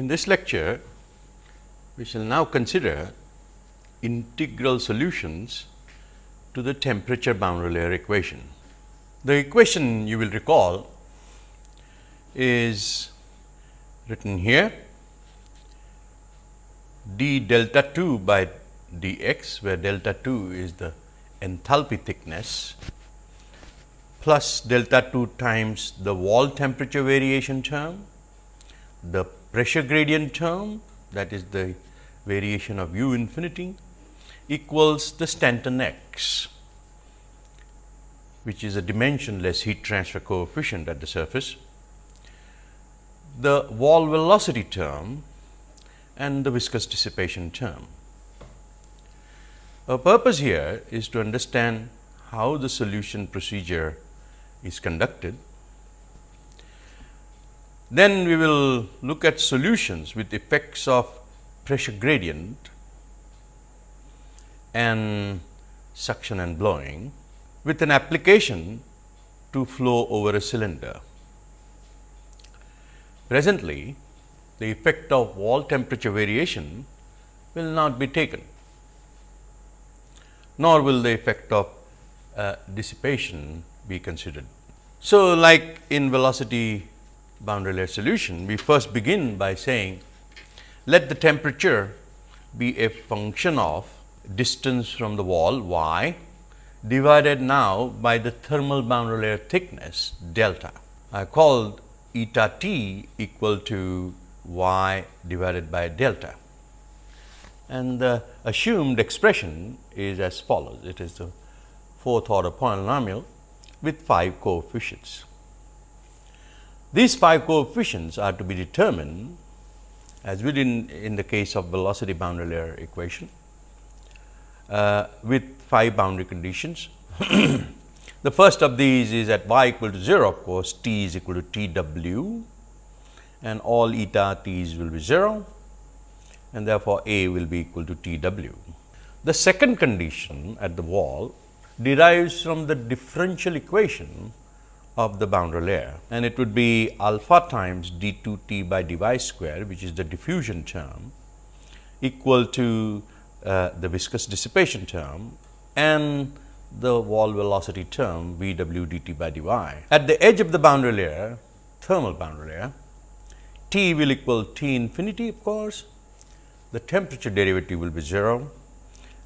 In this lecture, we shall now consider integral solutions to the temperature boundary layer equation. The equation you will recall is written here d delta 2 by d x, where delta 2 is the enthalpy thickness plus delta 2 times the wall temperature variation term, the pressure gradient term that is the variation of u infinity equals the Stanton x, which is a dimensionless heat transfer coefficient at the surface, the wall velocity term and the viscous dissipation term. Our purpose here is to understand how the solution procedure is conducted. Then we will look at solutions with effects of pressure gradient and suction and blowing with an application to flow over a cylinder. Presently, the effect of wall temperature variation will not be taken, nor will the effect of uh, dissipation be considered. So, like in velocity boundary layer solution, we first begin by saying let the temperature be a function of distance from the wall y divided now by the thermal boundary layer thickness delta. I called eta t equal to y divided by delta. And the assumed expression is as follows. It is the fourth order polynomial with 5 coefficients. These 5 coefficients are to be determined as we did in, in the case of velocity boundary layer equation uh, with 5 boundary conditions. the first of these is at y equal to 0 of course, t is equal to t w and all eta t's will be 0 and therefore, A will be equal to T w. The second condition at the wall derives from the differential equation of the boundary layer. And it would be alpha times d 2 t by d y square which is the diffusion term equal to uh, the viscous dissipation term and the wall velocity term v w d t by d y. At the edge of the boundary layer thermal boundary layer T will equal T infinity of course, the temperature derivative will be 0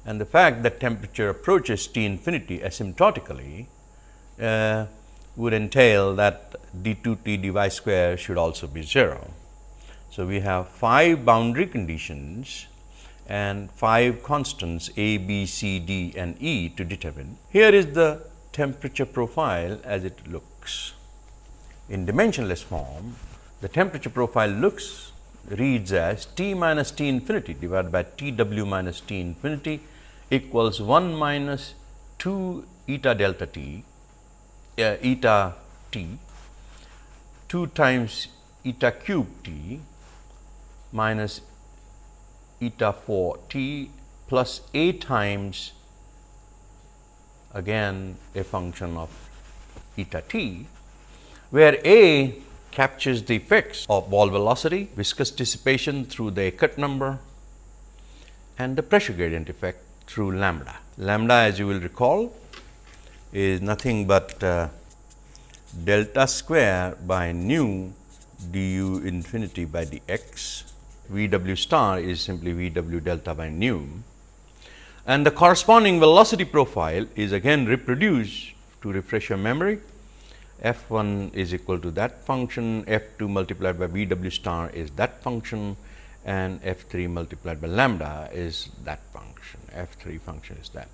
and the fact that temperature approaches T infinity asymptotically uh, would entail that d 2 t d y square should also be 0. So, we have 5 boundary conditions and 5 constants a, b, c, d and e to determine. Here is the temperature profile as it looks. In dimensionless form, the temperature profile looks reads as T minus T infinity divided by T w minus T infinity equals 1 minus 2 eta delta T uh, eta T 2 times eta cube T minus eta 4 T plus A times again a function of eta T, where A captures the effects of wall velocity, viscous dissipation through the Eckert number and the pressure gradient effect through lambda. Lambda as you will recall is nothing but uh, delta square by nu du infinity by dx, V w star is simply V w delta by nu. And the corresponding velocity profile is again reproduced to refresh your memory. F 1 is equal to that function, f 2 multiplied by v w star is that function. And f 3 multiplied by lambda is that function, f 3 function is that.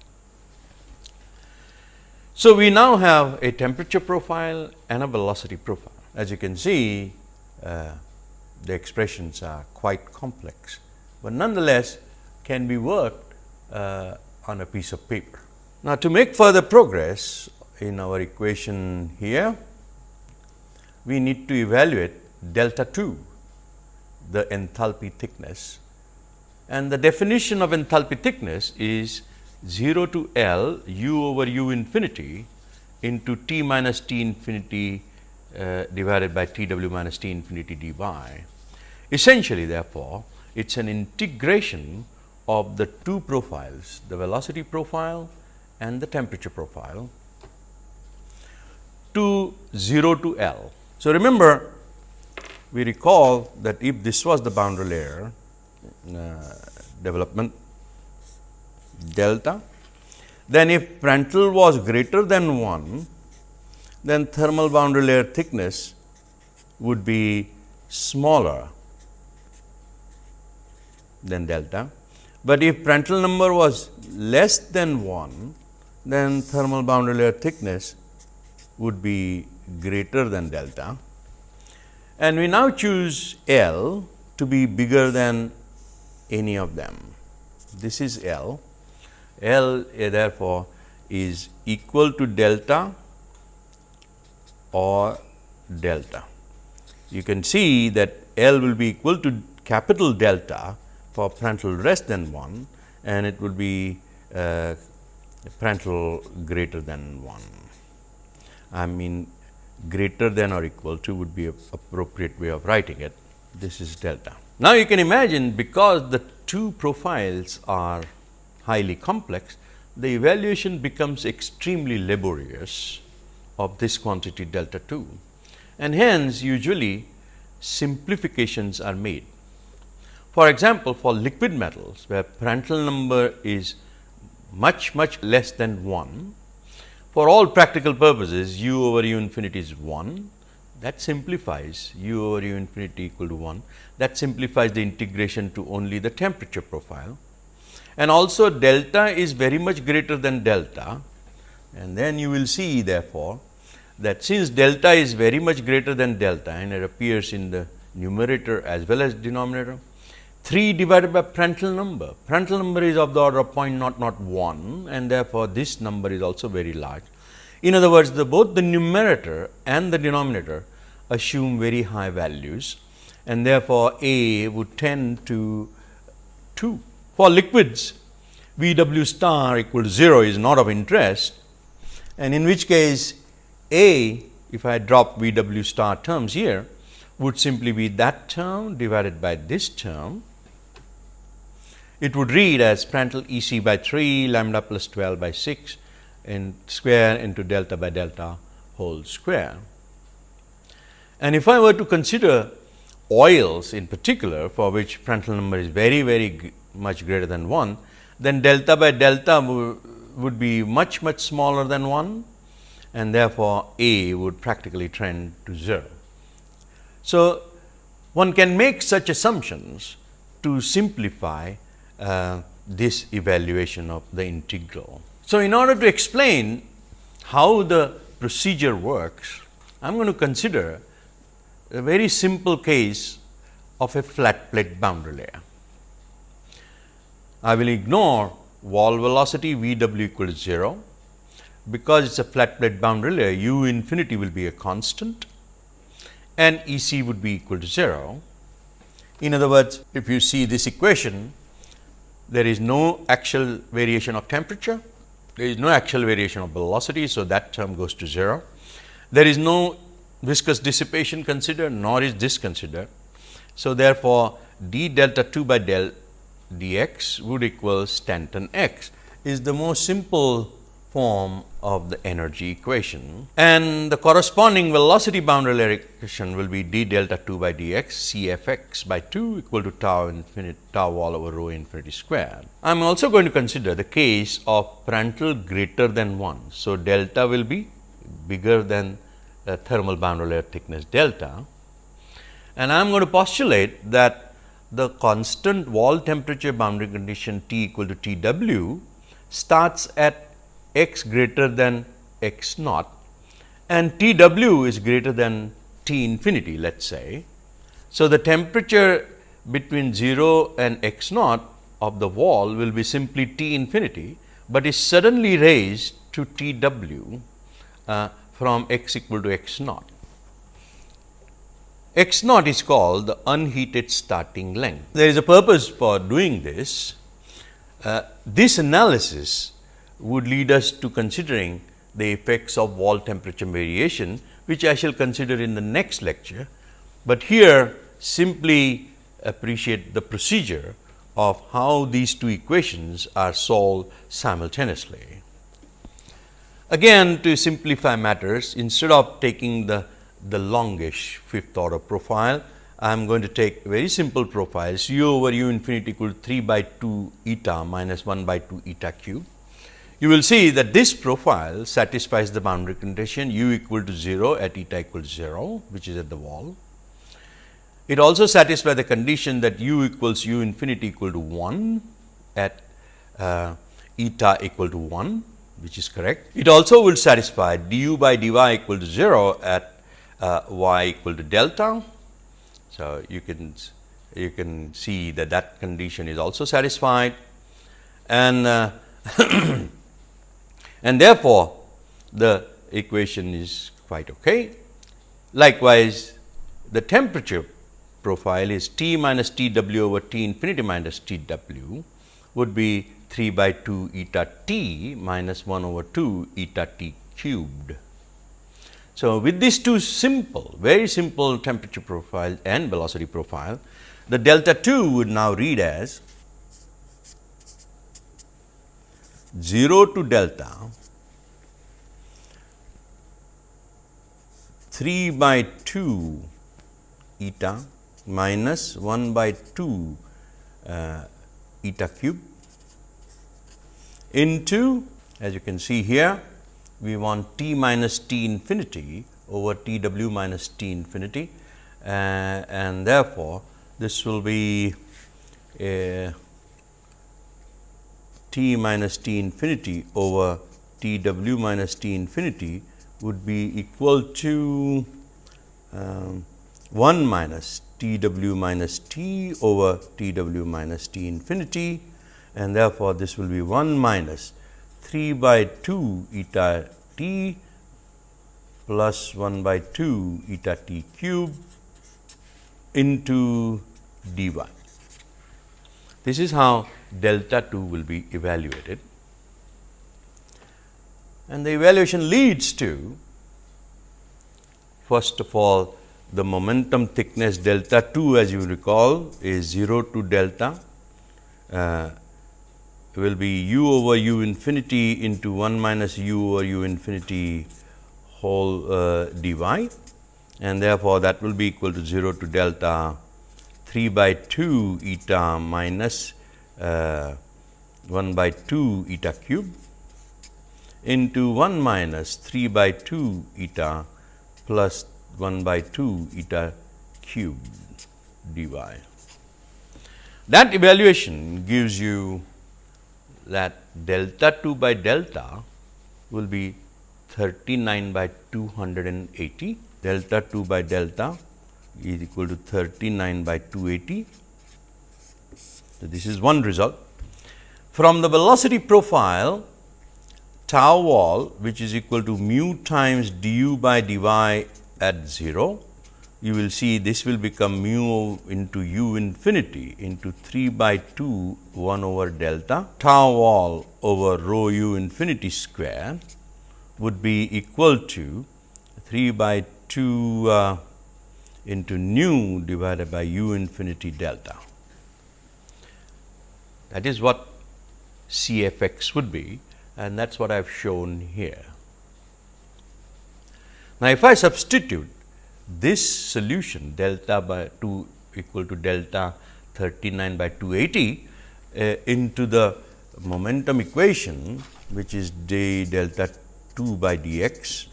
So, we now have a temperature profile and a velocity profile. As you can see, uh, the expressions are quite complex, but nonetheless can be worked uh, on a piece of paper. Now, to make further progress in our equation here, we need to evaluate delta 2, the enthalpy thickness. And the definition of enthalpy thickness is 0 to L u over u infinity into t minus t infinity uh, divided by t w minus t infinity d y. Essentially therefore, it is an integration of the two profiles, the velocity profile and the temperature profile to 0 to L. So, remember we recall that if this was the boundary layer uh, development delta, then if Prandtl was greater than 1, then thermal boundary layer thickness would be smaller than delta. But if Prandtl number was less than 1, then thermal boundary layer thickness would be greater than delta. And we now choose L to be bigger than any of them. This is L. L therefore, is equal to delta or delta. You can see that L will be equal to capital delta for Prandtl less than 1 and it would be uh, Prandtl greater than 1. I mean greater than or equal to would be a appropriate way of writing it. This is delta. Now, you can imagine because the two profiles are highly complex, the evaluation becomes extremely laborious of this quantity delta 2 and hence usually simplifications are made. For example, for liquid metals where Prandtl number is much much less than 1, for all practical purposes u over u infinity is 1 that simplifies u over u infinity equal to 1 that simplifies the integration to only the temperature profile and also delta is very much greater than delta and then you will see therefore, that since delta is very much greater than delta and it appears in the numerator as well as denominator 3 divided by Prandtl number. Prandtl number is of the order of 0.001 and therefore, this number is also very large. In other words, the both the numerator and the denominator assume very high values and therefore, A would tend to 2. For liquids, V w star equal to 0 is not of interest and in which case A if I drop V w star terms here would simply be that term divided by this term it would read as Prandtl E c by 3 lambda plus 12 by 6 in square into delta by delta whole square. And if I were to consider oils in particular for which Prandtl number is very very much greater than 1, then delta by delta would be much much smaller than 1 and therefore, A would practically trend to 0. So, one can make such assumptions to simplify uh, this evaluation of the integral. So, in order to explain how the procedure works, I am going to consider a very simple case of a flat plate boundary layer. I will ignore wall velocity V w equal to 0, because it is a flat plate boundary layer u infinity will be a constant and E c would be equal to 0. In other words, if you see this equation, there is no actual variation of temperature, there is no actual variation of velocity. So, that term goes to 0. There is no viscous dissipation considered nor is this considered. So, therefore, d delta 2 by del dx would equal Stanton x is the most simple form of the energy equation and the corresponding velocity boundary layer equation will be d delta 2 by dx c f x by 2 equal to tau infinity tau wall over rho infinity square. I am also going to consider the case of Prandtl greater than 1. So, delta will be bigger than the thermal boundary layer thickness delta and I am going to postulate that the constant wall temperature boundary condition T equal to T w starts at x greater than x naught and T w is greater than T infinity let us say. So, the temperature between 0 and x naught of the wall will be simply T infinity, but is suddenly raised to T w uh, from x equal to x naught. X naught is called the unheated starting length. There is a purpose for doing this. Uh, this analysis would lead us to considering the effects of wall temperature variation, which I shall consider in the next lecture. But here simply appreciate the procedure of how these two equations are solved simultaneously. Again to simplify matters instead of taking the, the longish fifth order profile, I am going to take very simple profiles u over u infinity equal to 3 by 2 eta minus 1 by 2 eta cube. You will see that this profile satisfies the boundary condition u equal to 0 at eta equal to 0, which is at the wall. It also satisfies the condition that u equals u infinity equal to 1 at uh, eta equal to 1, which is correct. It also will satisfy du by dy equal to 0 at uh, y equal to delta. So, you can you can see that that condition is also satisfied and uh, and therefore, the equation is quite okay. Likewise, the temperature profile is T minus T w over T infinity minus T w would be 3 by 2 eta t minus 1 over 2 eta t cubed. So, with these two simple, very simple temperature profile and velocity profile, the delta 2 would now read as 0 to delta 3 by 2 eta minus 1 by 2 uh, eta cube into as you can see here we want t minus t infinity over t w minus t infinity uh, and therefore, this will be a t minus t infinity over t w minus t infinity would be equal to um, 1 minus t w minus t over t w minus t infinity and therefore, this will be 1 minus 3 by 2 eta t plus 1 by 2 eta t cube into d y. This is how delta 2 will be evaluated and the evaluation leads to first of all the momentum thickness delta 2 as you recall is 0 to delta uh, will be u over u infinity into 1 minus u over u infinity whole uh, dy and therefore, that will be equal to 0 to delta 3 by 2 eta minus uh, 1 by 2 eta cube into 1 minus 3 by 2 eta plus 1 by 2 eta cube dy. That evaluation gives you that delta 2 by delta will be 39 by 280, delta 2 by delta is equal to 39 by 280. So, this is one result. From the velocity profile, tau wall which is equal to mu times du by dy at 0 you will see this will become mu into u infinity into 3 by 2 1 over delta tau wall over rho u infinity square would be equal to 3 by 2 uh, into nu divided by u infinity delta. That is what C f x would be and that is what I have shown here. Now, if I substitute this solution delta by 2 equal to delta 39 by 280 uh, into the momentum equation which is d delta 2 by dx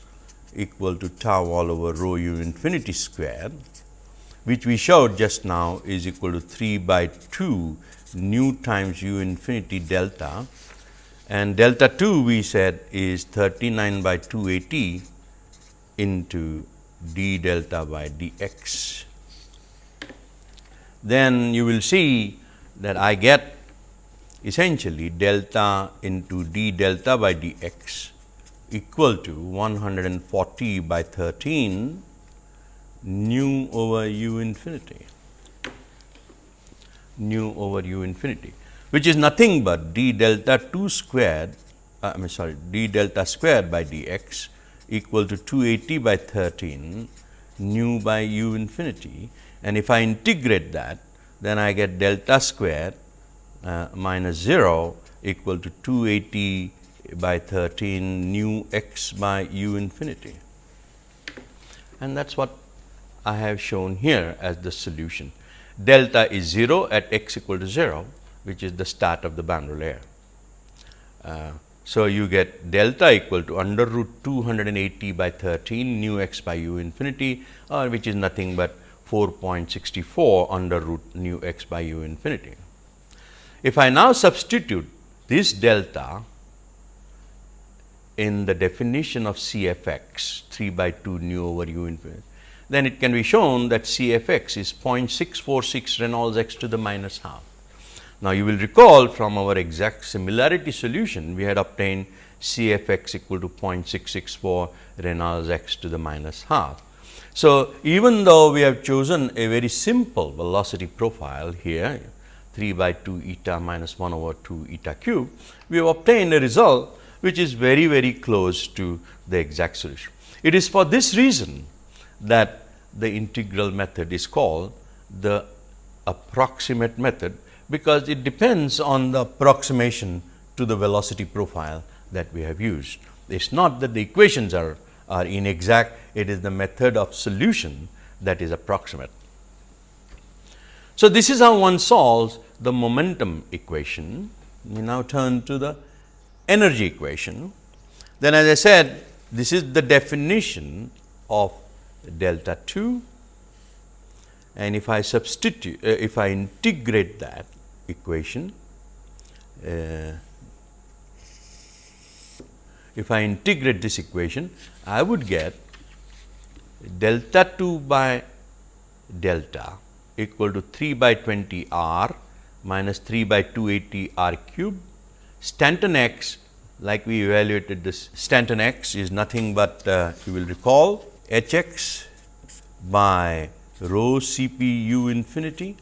equal to tau wall over rho u infinity square which we showed just now is equal to 3 by 2 nu times u infinity delta. And delta 2 we said is 39 by 280 into d delta by dx. Then you will see that I get essentially delta into d delta by dx equal to 140 by 13 nu over u infinity nu over u infinity which is nothing but d delta 2 squared uh, I am sorry d delta squared by dx equal to 280 by 13 nu by u infinity and if I integrate that then I get delta square uh, minus 0 equal to 280 by 13 nu x by u infinity. And that is what I have shown here as the solution. Delta is 0 at x equal to 0, which is the start of the boundary layer. Uh, so, you get delta equal to under root 280 by 13 nu x by u infinity or which is nothing but 4.64 under root nu x by u infinity. If I now substitute this delta in the definition of C f x 3 by 2 nu over u infinity, then it can be shown that C f x is 0.646 Reynolds x to the minus half. Now, you will recall from our exact similarity solution, we had obtained C f x equal to 0.664 Reynolds x to the minus half. So, even though we have chosen a very simple velocity profile here 3 by 2 eta minus 1 over 2 eta cube, we have obtained a result which is very very close to the exact solution. It is for this reason that the integral method is called the approximate method because it depends on the approximation to the velocity profile that we have used. It is not that the equations are, are inexact, it is the method of solution that is approximate. So, this is how one solves the momentum equation. We now turn to the energy equation. Then as I said, this is the definition of delta 2 and if I substitute, uh, if I integrate that, equation. Uh, if I integrate this equation, I would get delta 2 by delta equal to 3 by 20 r minus 3 by 280 r cube. Stanton x like we evaluated this Stanton x is nothing but uh, you will recall h x by rho C p u infinity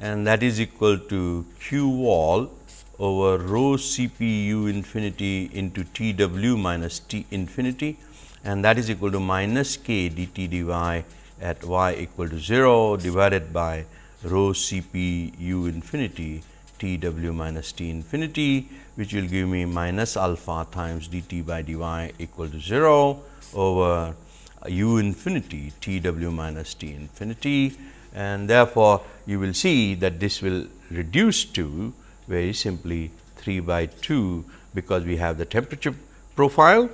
and that is equal to q wall over rho C p u infinity into T w minus T infinity. And that is equal to minus k d t d y at y equal to 0 divided by rho C p u infinity T w minus T infinity which will give me minus alpha times d t by d y equal to 0 over u infinity T w minus T infinity. And therefore, you will see that this will reduce to very simply 3 by 2 because we have the temperature profile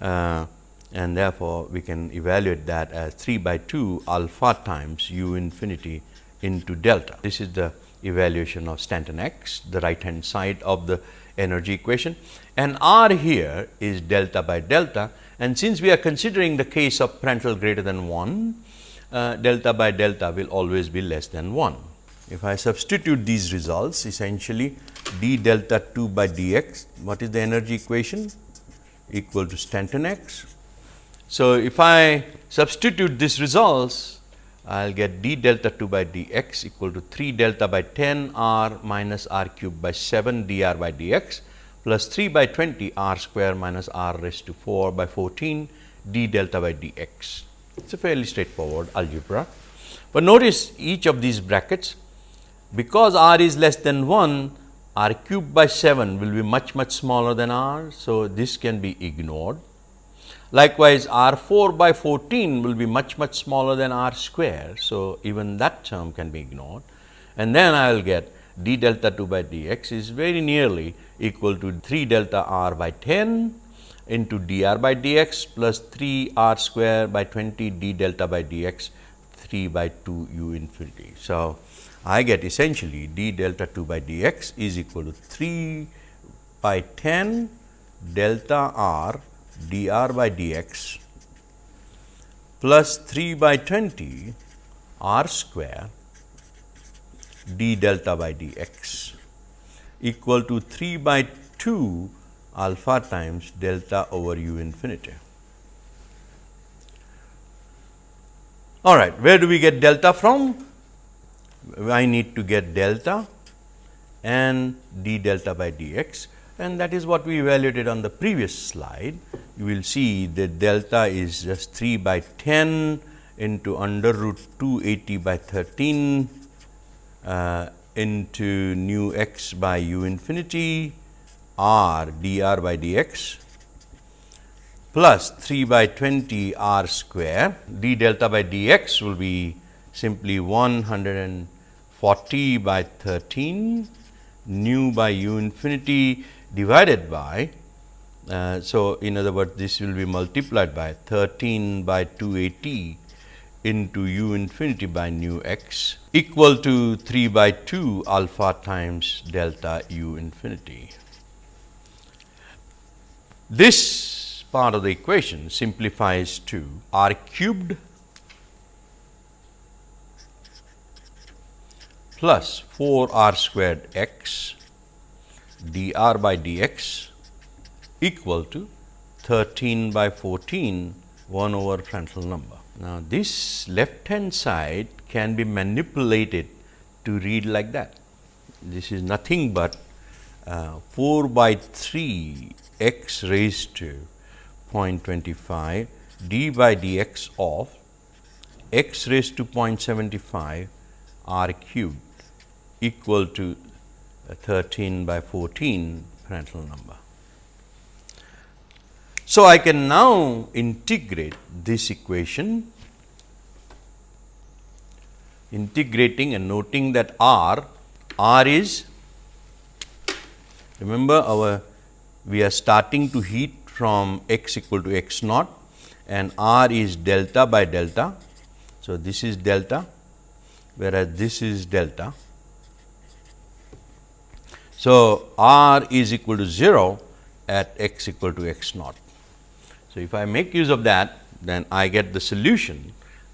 uh, and therefore, we can evaluate that as 3 by 2 alpha times u infinity into delta. This is the evaluation of Stanton x, the right hand side of the energy equation and r here is delta by delta and since we are considering the case of Prandtl greater than 1, uh, delta by delta will always be less than 1. If I substitute these results essentially d delta 2 by dx, what is the energy equation? Equal to Stanton x. So, if I substitute these results, I will get d delta 2 by dx equal to 3 delta by 10 r minus r cube by 7 dr by dx plus 3 by 20 r square minus r raised to 4 by 14 d delta by dx. It is a fairly straightforward algebra. But notice each of these brackets because r is less than 1 r cube by 7 will be much much smaller than r. So, this can be ignored. Likewise, r 4 by 14 will be much much smaller than r square. So, even that term can be ignored and then I will get d delta 2 by dx is very nearly equal to 3 delta r by 10 into dr by dx plus 3 r square by 20 d delta by dx 3 by 2 u infinity. So, I get essentially d delta 2 by dx is equal to 3 by 10 delta r dr by dx plus 3 by 20 r square d delta by dx equal to 3 by 2 alpha times delta over u infinity. All right, where do we get delta from? I need to get delta and d delta by dx and that is what we evaluated on the previous slide. You will see that delta is just 3 by 10 into under root 280 by 13 uh, into nu x by u infinity r dr by dx plus 3 by 20 r square d delta by dx will be simply 140 by 13 nu by u infinity divided by. Uh, so, in other words this will be multiplied by 13 by 280 into u infinity by nu x equal to 3 by 2 alpha times delta u infinity. This part of the equation simplifies to r cubed plus 4 r squared x dr by dx equal to 13 by 14 1 over Prandtl number. Now, this left hand side can be manipulated to read like that. This is nothing but uh, 4 by 3 x raised to 0.25 d by dx of x raised to 0.75 r cubed equal to 13 by 14 Prandtl number. So, I can now integrate this equation integrating and noting that R, R is remember our we are starting to heat from x equal to x naught and R is delta by delta. So, this is delta whereas, this is delta so, r is equal to 0 at x equal to x naught. So, if I make use of that then I get the solution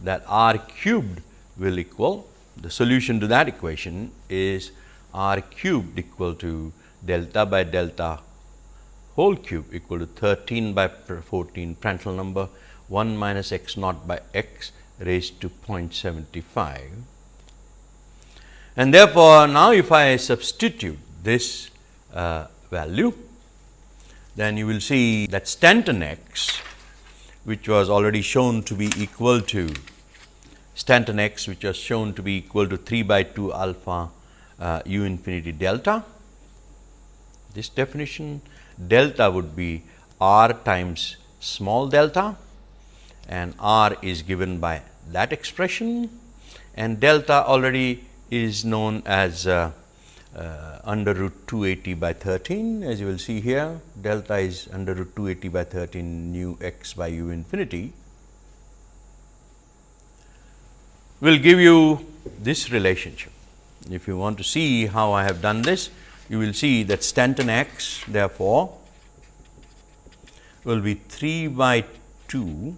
that r cubed will equal the solution to that equation is r cubed equal to delta by delta whole cube equal to 13 by 14 Prandtl number 1 minus x naught by x raised to 0.75. And therefore, now if I substitute this uh, value, then you will see that Stanton x which was already shown to be equal to Stanton x which was shown to be equal to 3 by 2 alpha uh, u infinity delta. This definition delta would be r times small delta and r is given by that expression and delta already is known as uh, uh, under root 280 by 13 as you will see here delta is under root 280 by 13 nu x by u infinity will give you this relationship. If you want to see how I have done this, you will see that Stanton x therefore, will be 3 by 2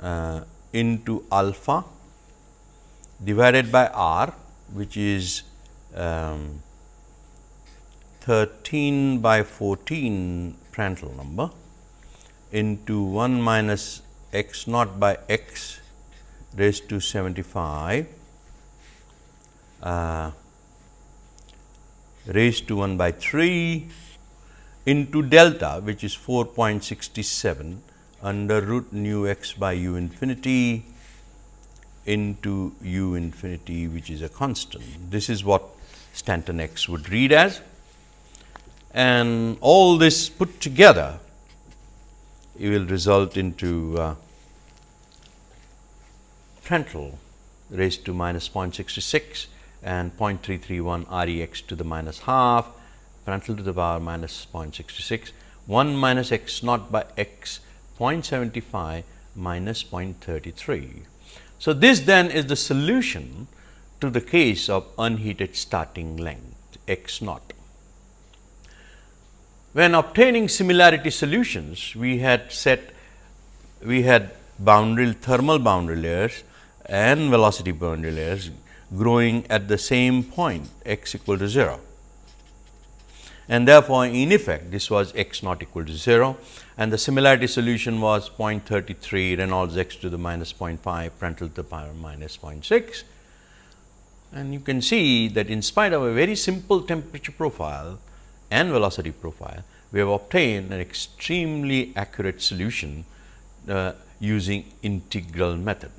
uh, into alpha divided by r which is um, 13 by 14 Prandtl number into 1 minus x naught by x raised to 75 uh, raised to 1 by 3 into delta which is 4.67 under root nu x by u infinity into u infinity which is a constant. This is what Stanton x would read as and all this put together it will result into uh, Prandtl raised to minus 0.66 and 0.331 R e x to the minus half Prandtl to the power minus 0.66 1 minus x naught by x 0.75 minus 0.33. So, this then is the solution to the case of unheated starting length x naught. When obtaining similarity solutions, we had set we had boundary thermal boundary layers and velocity boundary layers growing at the same point x equal to 0. And therefore, in effect this was x not equal to 0 and the similarity solution was 0.33 Reynolds x to the minus 0.5 Prandtl to the power minus 0.6 and you can see that in spite of a very simple temperature profile and velocity profile, we have obtained an extremely accurate solution uh, using integral method.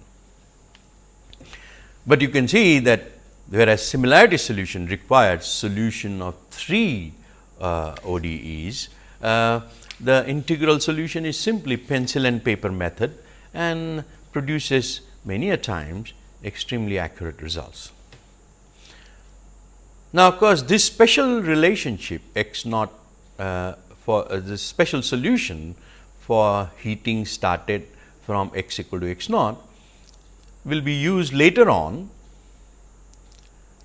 But you can see that whereas similarity solution requires solution of 3 uh, ODEs. Uh, the integral solution is simply pencil and paper method and produces many a times extremely accurate results. Now, of course, this special relationship x naught uh, for uh, the special solution for heating started from x equal to x naught will be used later on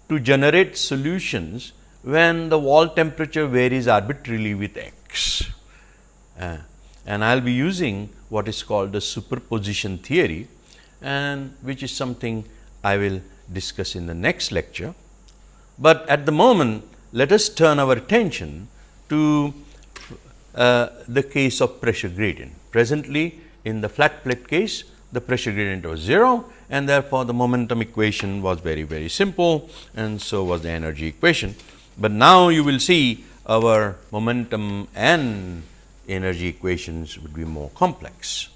to generate solutions when the wall temperature varies arbitrarily with x. Uh, and I will be using what is called the superposition theory and which is something I will discuss in the next lecture. But at the moment let us turn our attention to uh, the case of pressure gradient. Presently in the flat plate case the pressure gradient was 0 and therefore, the momentum equation was very very simple and so was the energy equation. But now you will see our momentum and energy equations would be more complex.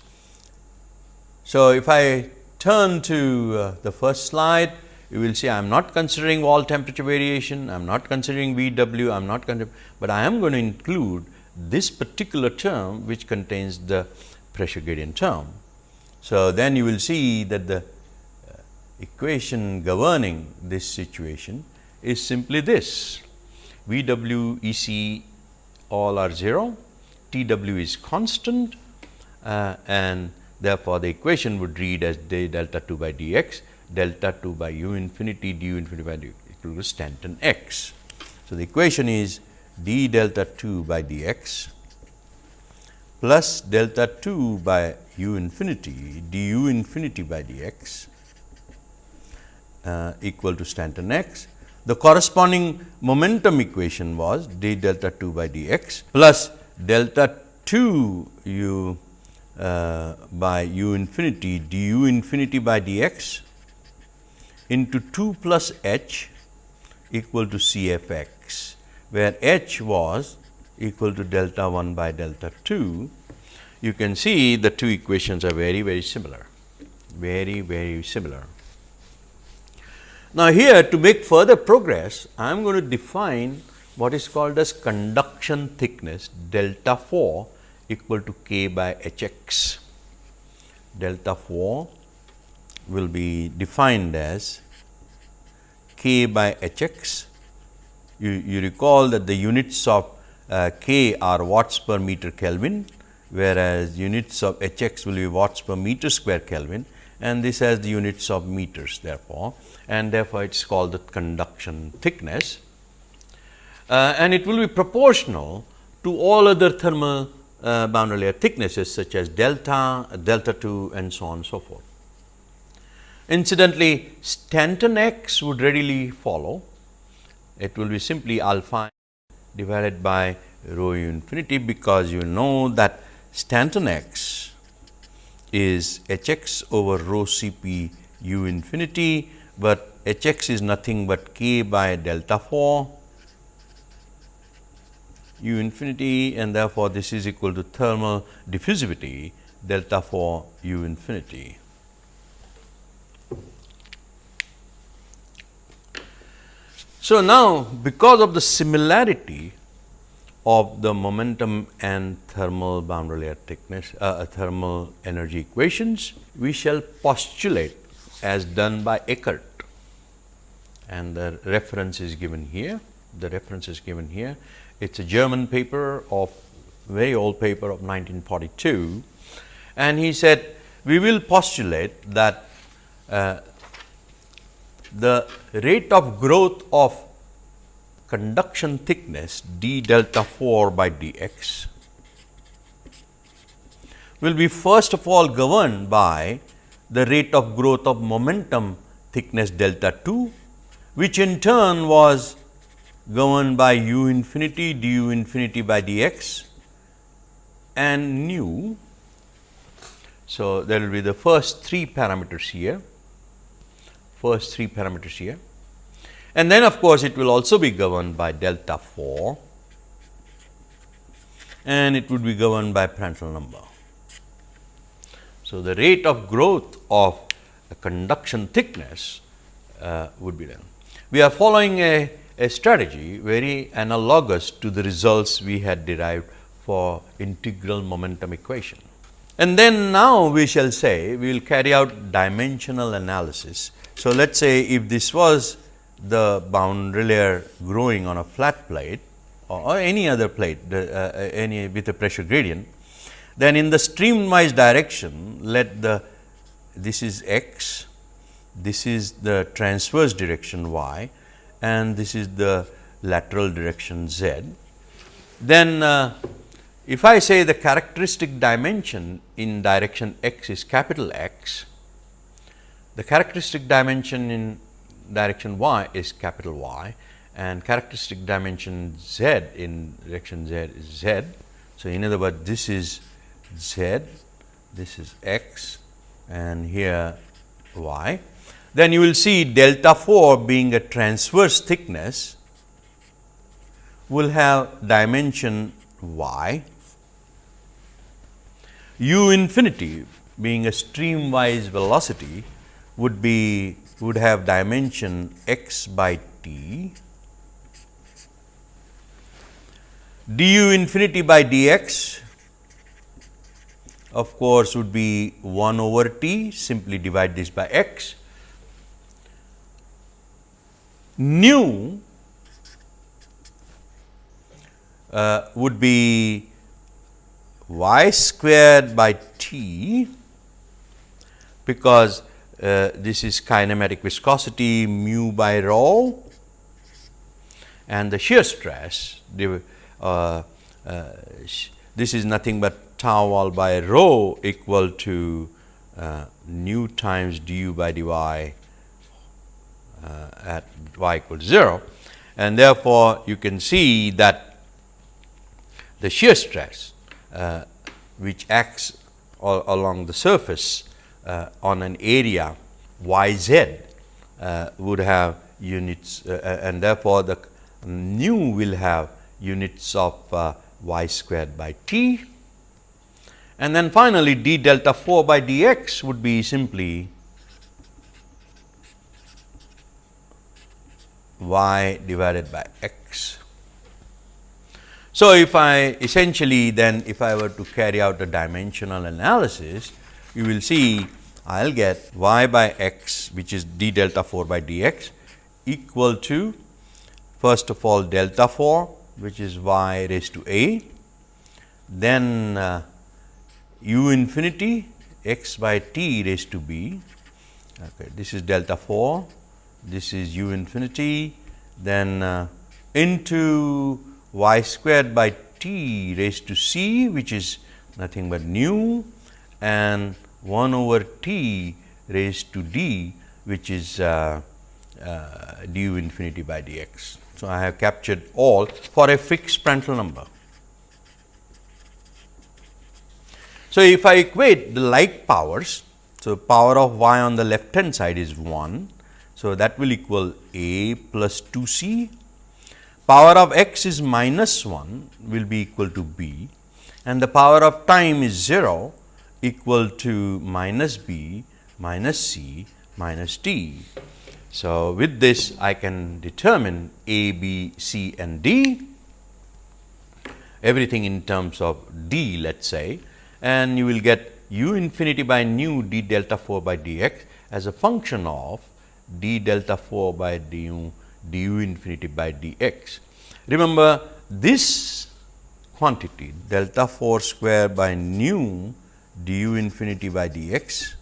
So, if I turn to uh, the first slide, you will see I am not considering wall temperature variation, I am not considering VW, I am not considering, but I am going to include this particular term which contains the pressure gradient term. So, then you will see that the uh, equation governing this situation is simply this V w E c all are 0, T w is constant uh, and therefore, the equation would read as d delta 2 by d x delta 2 by u infinity d u infinity by d equal to Stanton x. So, the equation is d delta 2 by d x plus delta 2 by u infinity d u infinity by d x uh, equal to Stanton x the corresponding momentum equation was d delta 2 by d x plus delta 2 u uh, by u infinity d u infinity by d x into 2 plus h equal to C f x, where h was equal to delta 1 by delta 2. You can see the two equations are very, very similar, very, very similar. Now, here to make further progress, I am going to define what is called as conduction thickness delta 4 equal to k by h x. Delta 4 will be defined as k by h x. You, you recall that the units of uh, k are watts per meter Kelvin, whereas units of h x will be watts per meter square Kelvin and this has the units of meters therefore and therefore, it is called the conduction thickness uh, and it will be proportional to all other thermal uh, boundary layer thicknesses such as delta, delta 2 and so on and so forth. Incidentally, Stanton x would readily follow. It will be simply alpha divided by rho u infinity, because you know that Stanton x is h x over rho c p u infinity but h x is nothing but k by delta 4 u infinity and therefore, this is equal to thermal diffusivity delta 4 u infinity. So, now because of the similarity of the momentum and thermal boundary layer thickness uh, thermal energy equations, we shall postulate as done by Eckert and the reference is given here. The reference is given here. It is a German paper of very old paper of 1942 and he said we will postulate that uh, the rate of growth of conduction thickness d delta 4 by d x will be first of all governed by the rate of growth of momentum thickness delta 2, which in turn was governed by u infinity d u infinity by d x and nu. So, there will be the first three parameters here, first three parameters here and then of course, it will also be governed by delta 4 and it would be governed by Prandtl number. So, the rate of growth of the conduction thickness uh, would be done. we are following a, a strategy very analogous to the results we had derived for integral momentum equation. And then now we shall say we will carry out dimensional analysis. So, let us say if this was the boundary layer growing on a flat plate or, or any other plate the, uh, uh any with a pressure gradient, then in the streamwise direction let the this is x, this is the transverse direction y and this is the lateral direction z. Then uh, if I say the characteristic dimension in direction x is capital X, the characteristic dimension in direction y is capital Y and characteristic dimension z in direction z is z. So, in other words, this is z, this is x and here y. Then you will see delta 4 being a transverse thickness will have dimension y u infinity being a streamwise velocity would be would have dimension x by t du infinity by dx of course would be 1 over t. Simply divide this by x. Nu uh, would be y squared by t because uh, this is kinematic viscosity mu by rho and the shear stress the, uh, uh, this is nothing but tau wall by rho equal to uh, nu times du by dy uh, at y equal to 0 and therefore, you can see that the shear stress which acts along the surface uh, on an area y z uh, would have units and therefore, the nu will have units of y squared by t and then finally, d delta 4 by dx would be simply y divided by x. So, if I essentially then if I were to carry out a dimensional analysis, you will see I will get y by x which is d delta 4 by dx equal to first of all delta 4 which is y raised to a, then uh, u infinity x by t raised to b, okay, this is delta 4, this is u infinity, then uh, into y squared by t raised to c which is nothing but nu and 1 over t raised to d which is uh, uh, du infinity by dx. So, I have captured all for a fixed Prandtl number. So, if I equate the like powers, so power of y on the left hand side is 1. So, that will equal a plus 2 c power of x is minus 1 will be equal to b and the power of time is 0 equal to minus b minus c minus d. So, with this I can determine a, b, c and d everything in terms of d let us say and you will get u infinity by nu d delta 4 by dx as a function of d delta 4 by du du infinity by dx. Remember this quantity delta 4 square by nu du infinity by dx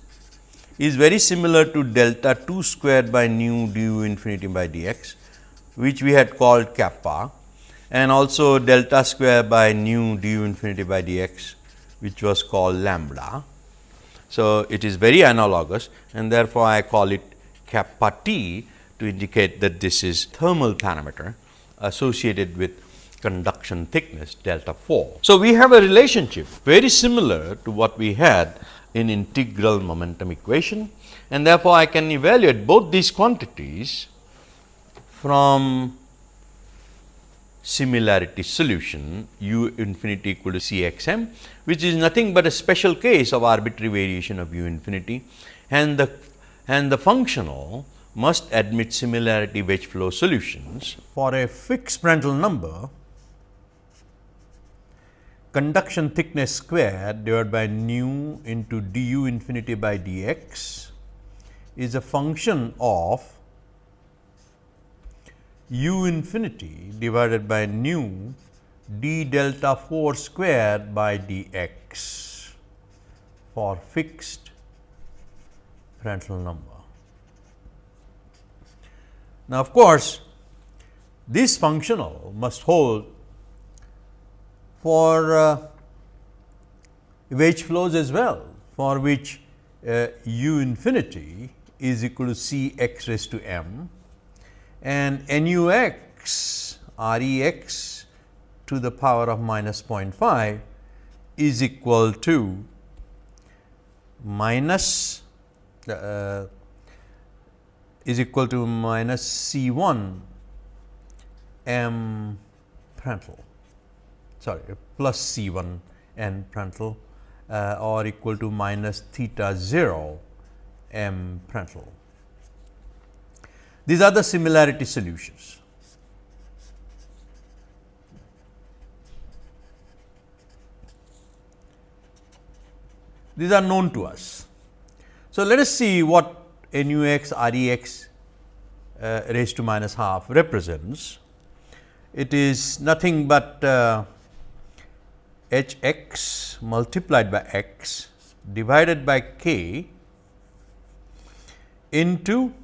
is very similar to delta 2 squared by nu du infinity by dx which we had called kappa and also delta square by nu du infinity by dx which was called lambda. So, it is very analogous and therefore, I call it kappa t to indicate that this is thermal parameter associated with conduction thickness delta 4. So, we have a relationship very similar to what we had in integral momentum equation and therefore, I can evaluate both these quantities from similarity solution u infinity equal to C x m, which is nothing but a special case of arbitrary variation of u infinity and the and the functional must admit similarity wedge flow solutions. For a fixed Prandtl number, conduction thickness squared divided by nu into du infinity by dx is a function of u infinity divided by nu d delta 4 squared by dx for fixed Prandtl number. Now, of course, this functional must hold for uh, flows as well, for which uh, u infinity is equal to c x raised to m and nu x r e x to the power of minus 0.5 is equal to minus uh, is equal to minus C 1 m Prandtl sorry plus C 1 n Prandtl uh, or equal to minus theta 0 m Prandtl. These are the similarity solutions. These are known to us. So, let us see what nu x r e x uh, raised to minus half represents. It is nothing but uh, h x multiplied by x divided by k into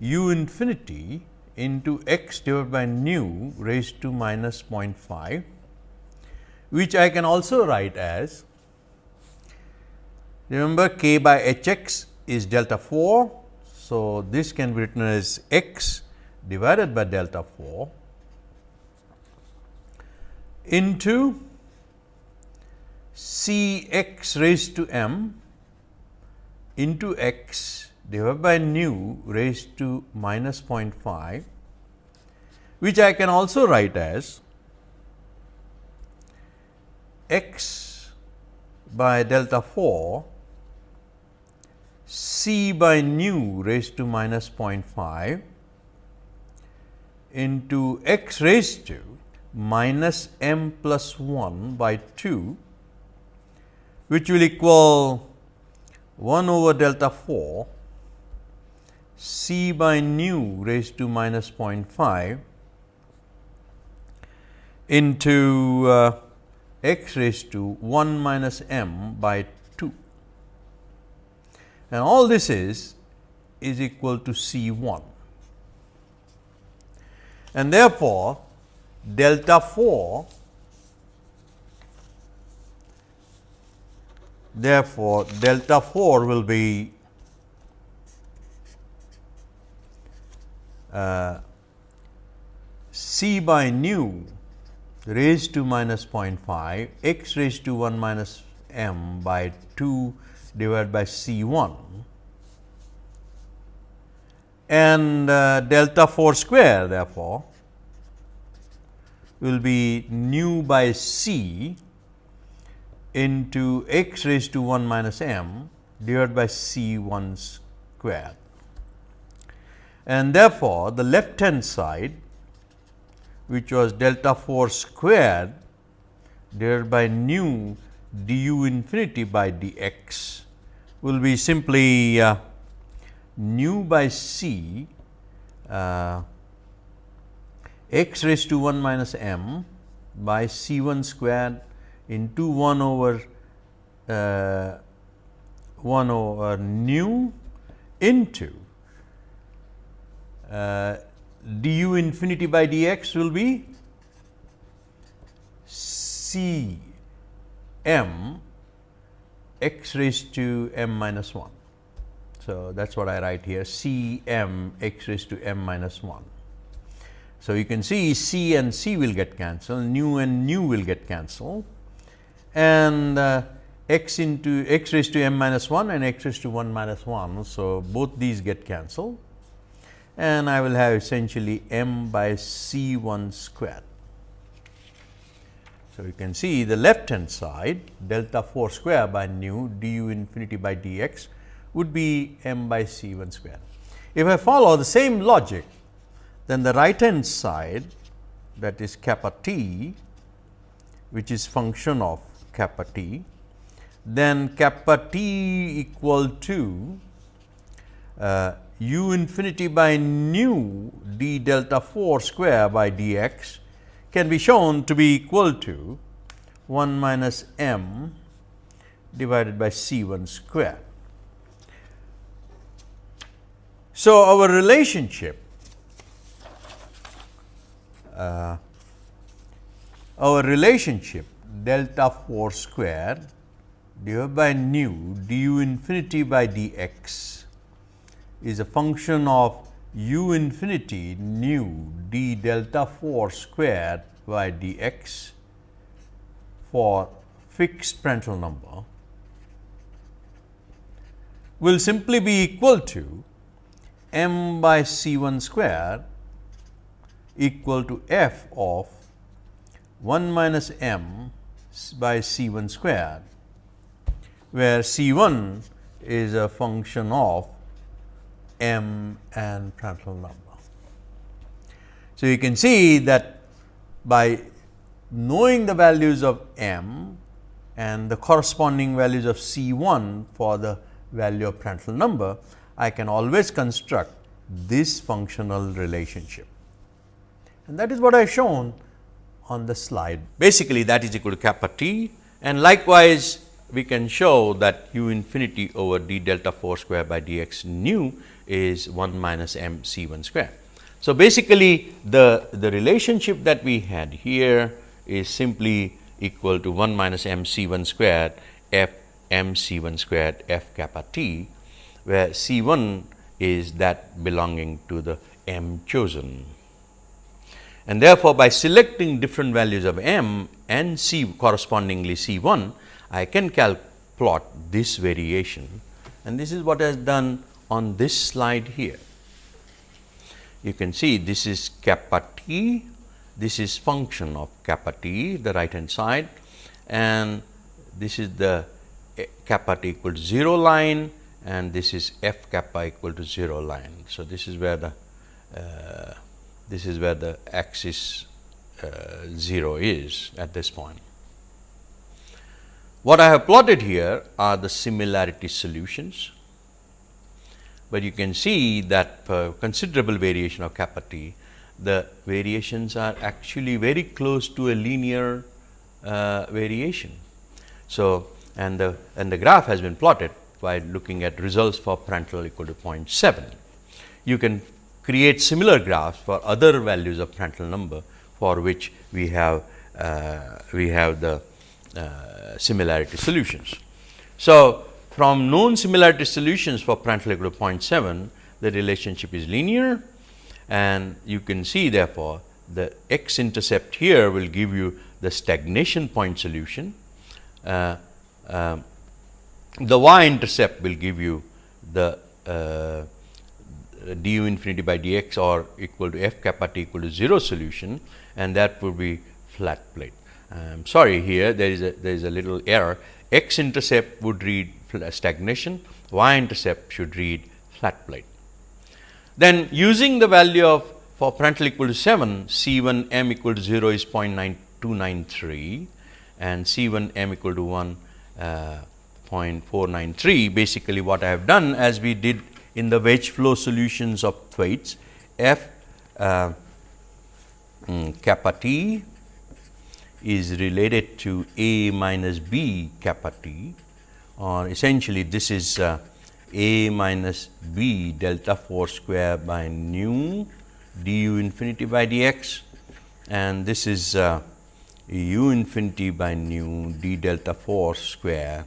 u infinity into x divided by nu raised to minus 0.5, which I can also write as remember k by h x is delta 4. So, this can be written as x divided by delta 4 into C x raised to m into x divided by nu raised to minus 0.5, which I can also write as x by delta 4 c by nu raised to minus 0.5 into x raised to minus m plus 1 by 2, which will equal 1 over delta 4 c by nu raised to minus 0.5 into uh, x raised to 1 minus m by 2. and all this is is equal to C 1. And therefore, delta 4 therefore, delta 4 will be uh, C by nu raised to minus 0.5 x raised to 1 minus m by 2 divided by C 1 and uh, delta 4 square therefore, will be nu by C into x raised to 1 minus m divided by C 1 square. And therefore, the left hand side which was delta 4 squared divided by nu du infinity by dx will be simply uh, nu by c uh, x raised to 1 minus m by c 1 squared into 1 over uh, 1 over nu into uh, du infinity by dx will be c m x raised to m minus 1. So, that is what I write here C m x raised to m minus 1. So, you can see C and C will get cancelled, nu and nu will get cancelled and uh, x into x raised to m minus 1 and x raised to 1 minus 1. So, both these get cancelled and I will have essentially m by C 1 squared. So, you can see the left hand side delta 4 square by nu du infinity by dx would be m by c 1 square. If I follow the same logic, then the right hand side that is kappa t which is function of kappa t, then kappa t equal to uh, u infinity by nu d delta 4 square by d x can be shown to be equal to 1 minus m divided by C 1 square. So, our relationship uh, our relationship delta 4 square divided by nu du infinity by dx is a function of u infinity nu d delta 4 square by dx for fixed Prandtl number will simply be equal to m by c 1 square equal to f of 1 minus m by c 1 square, where c 1 is a function of m and Prandtl number. So, you can see that by knowing the values of m and the corresponding values of C 1 for the value of Prandtl number, I can always construct this functional relationship. And that is what I have shown on the slide. Basically, that is equal to kappa t and likewise we can show that u infinity over d delta 4 square by dx nu is 1 minus m c 1 square. So, basically the, the relationship that we had here is simply equal to 1 minus m c 1 squared f m c 1 squared f kappa t, where c 1 is that belonging to the m chosen. And therefore, by selecting different values of m and c correspondingly c 1, I can plot this variation and this is what I have done on this slide here. You can see this is kappa t, this is function of kappa t the right hand side and this is the kappa t equal to 0 line and this is f kappa equal to 0 line. So, this is where the uh, this is where the axis uh, 0 is at this point. What I have plotted here are the similarity solutions, but you can see that considerable variation of kappa t, the variations are actually very close to a linear uh, variation. So, and the and the graph has been plotted by looking at results for Prandtl equal to 0.7. You can create similar graphs for other values of Prandtl number for which we have uh, we have the uh, similarity solutions. So, from known similarity solutions for Prandtl equal to 0.7 the relationship is linear and you can see therefore, the x intercept here will give you the stagnation point solution. Uh, uh, the y intercept will give you the uh, du infinity by dx or equal to f kappa t equal to 0 solution and that would be flat plate. I am sorry here there is a there is a little error x intercept would read stagnation, y intercept should read flat plate. Then using the value of for Prandtl equal to 7 C 1 m equal to 0 is 0.9293 and C 1 m equal to 1 uh, 0.493 basically what I have done as we did in the wedge flow solutions of Thwaites f uh, um, kappa t is related to a minus b kappa t or essentially this is uh, a minus b delta 4 square by nu du infinity by dx and this is uh, u infinity by nu d delta 4 square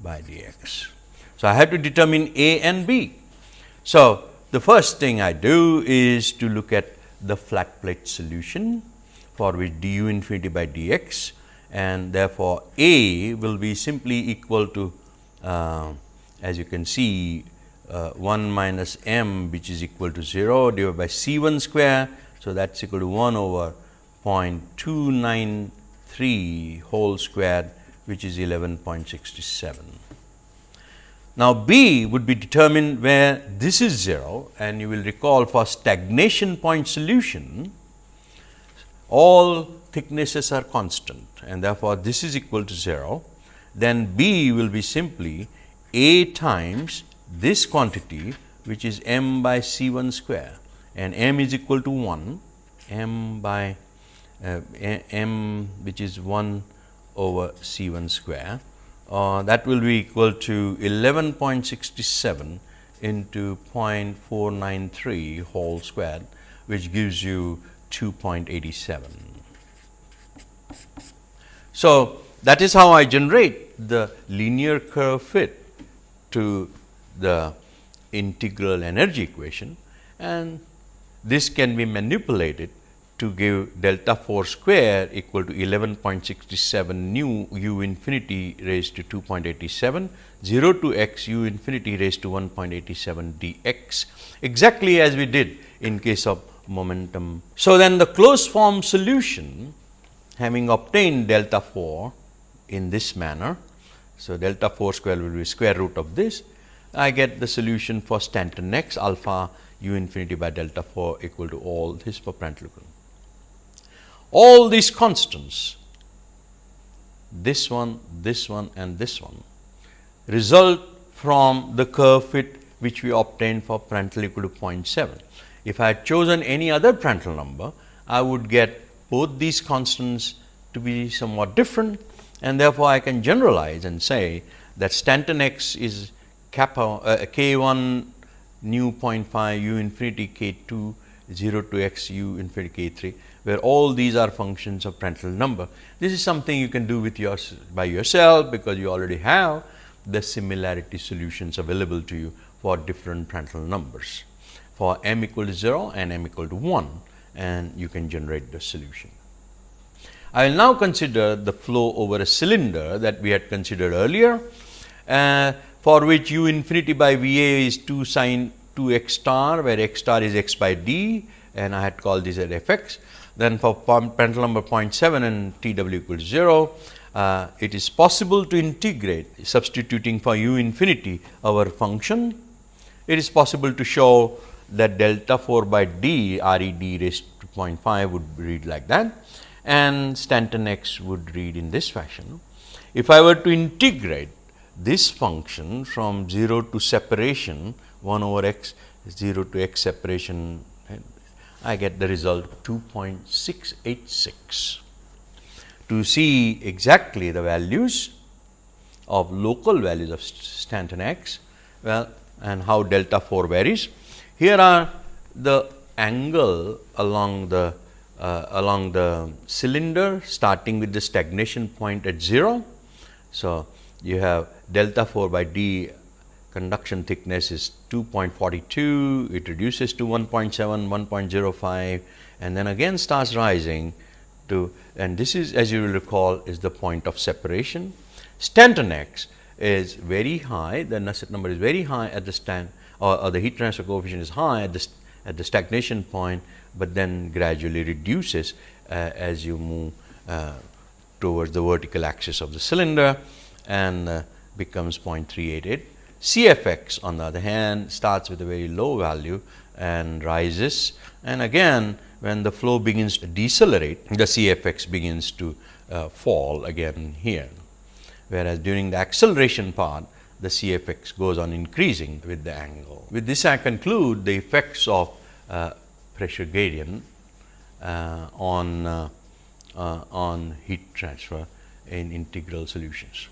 by dx. So, I have to determine a and b. So, the first thing I do is to look at the flat plate solution for which du infinity by dx and therefore, a will be simply equal to uh, as you can see uh, 1 minus m which is equal to 0 divided by c 1 square. So, that is equal to 1 over 0.293 whole square which is 11.67. Now, B would be determined where this is 0 and you will recall for stagnation point solution all thicknesses are constant and therefore, this is equal to 0 then B will be simply A times this quantity which is m by C 1 square and m is equal to 1 m by uh, m which is 1 over C 1 square uh, that will be equal to 11.67 into 0.493 whole squared which gives you 2.87. So, that is how I generate the linear curve fit to the integral energy equation and this can be manipulated to give delta 4 square equal to 11.67 nu u infinity raised to 2.87 0 to x u infinity raised to 1.87 dx exactly as we did in case of momentum. So, then the closed form solution having obtained delta 4 in this manner. So, delta 4 square will be square root of this I get the solution for Stanton x alpha u infinity by delta 4 equal to all this for Prandtl all these constants, this one, this one and this one result from the curve fit which we obtained for Prandtl equal to 0.7. If I had chosen any other Prandtl number, I would get both these constants to be somewhat different and therefore, I can generalize and say that Stanton x is kappa uh, k 1 nu 0.5 u infinity k 2 0 to x u infinity k 3 where all these are functions of Prandtl number. This is something you can do with your by yourself, because you already have the similarity solutions available to you for different Prandtl numbers for m equal to 0 and m equal to 1 and you can generate the solution. I will now consider the flow over a cylinder that we had considered earlier, uh, for which u infinity by V a is 2 sine 2 x star, where x star is x by d and I had called this at f x then for Prandtl number 0.7 and T w equals 0, uh, it is possible to integrate substituting for u infinity our function. It is possible to show that delta 4 by d R e d raised to 0.5 would read like that and Stanton x would read in this fashion. If I were to integrate this function from 0 to separation 1 over x 0 to x separation I get the result 2.686. To see exactly the values of local values of Stanton x, well and how delta 4 varies. Here are the angle along the uh, along the cylinder starting with the stagnation point at 0. So, you have delta 4 by d conduction thickness is 2.42, it reduces to 1.7, 1.05 and then again starts rising to and this is as you will recall is the point of separation. Stanton x is very high, the Nusselt number is very high at the stand or, or the heat transfer coefficient is high at the, at the stagnation point, but then gradually reduces uh, as you move uh, towards the vertical axis of the cylinder and uh, becomes 0.388 CFX on the other hand starts with a very low value and rises and again when the flow begins to decelerate the CFX begins to uh, fall again here. Whereas, during the acceleration part the CFX goes on increasing with the angle. With this I conclude the effects of uh, pressure gradient uh, on, uh, uh, on heat transfer in integral solutions.